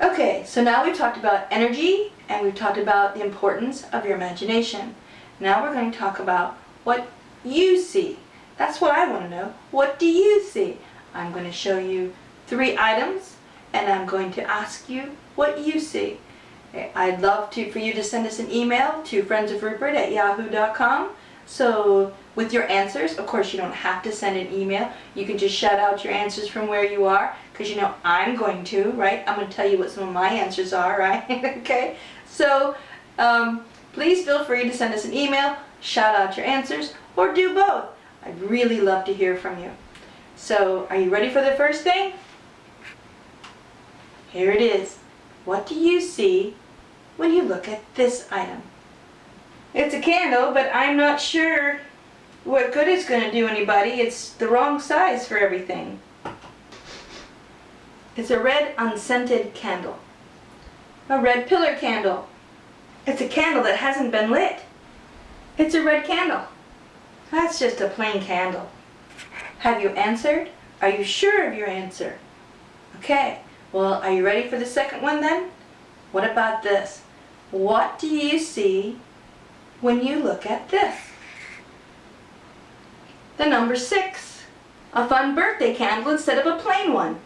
Okay, so now we've talked about energy and we've talked about the importance of your imagination. Now we're going to talk about what you see. That's what I want to know. What do you see? I'm going to show you three items and I'm going to ask you what you see. I'd love to for you to send us an email to friendsofrupert at yahoo.com. So with your answers, of course you don't have to send an email. You can just shout out your answers from where you are because you know I'm going to, right? I'm going to tell you what some of my answers are, right? okay? So um, please feel free to send us an email, shout out your answers, or do both. I'd really love to hear from you. So are you ready for the first thing? Here it is. What do you see when you look at this item? It's a candle, but I'm not sure what good it's going to do anybody. It's the wrong size for everything. It's a red unscented candle. A red pillar candle. It's a candle that hasn't been lit. It's a red candle. That's just a plain candle. Have you answered? Are you sure of your answer? Okay, well, are you ready for the second one then? What about this? What do you see when you look at this? The number six, a fun birthday candle instead of a plain one.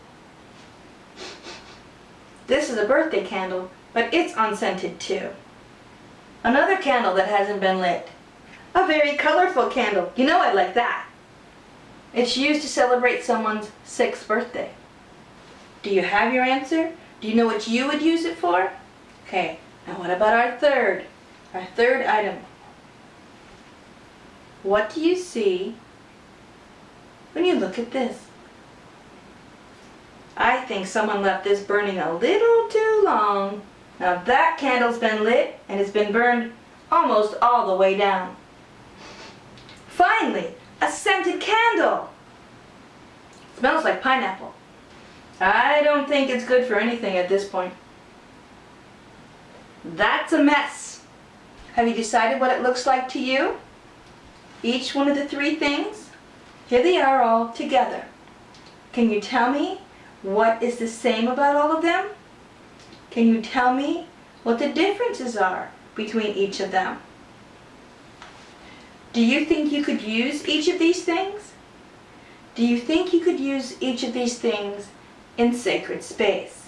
This is a birthday candle, but it's unscented too. Another candle that hasn't been lit. A very colorful candle. You know I like that. It's used to celebrate someone's sixth birthday. Do you have your answer? Do you know what you would use it for? Okay, now what about our third? Our third item. What do you see when you look at this? I think someone left this burning a little too long. Now that candle's been lit and it's been burned almost all the way down. Finally, a scented candle. Smells like pineapple. I don't think it's good for anything at this point. That's a mess. Have you decided what it looks like to you? Each one of the three things? Here they are all together. Can you tell me what is the same about all of them? Can you tell me what the differences are between each of them? Do you think you could use each of these things? Do you think you could use each of these things in sacred space.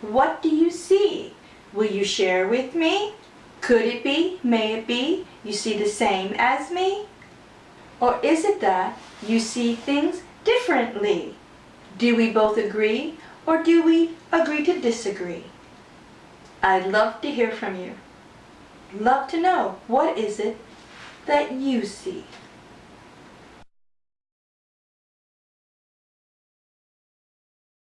What do you see? Will you share with me? Could it be, may it be, you see the same as me? Or is it that you see things differently? Do we both agree or do we agree to disagree? I'd love to hear from you. Love to know what is it that you see.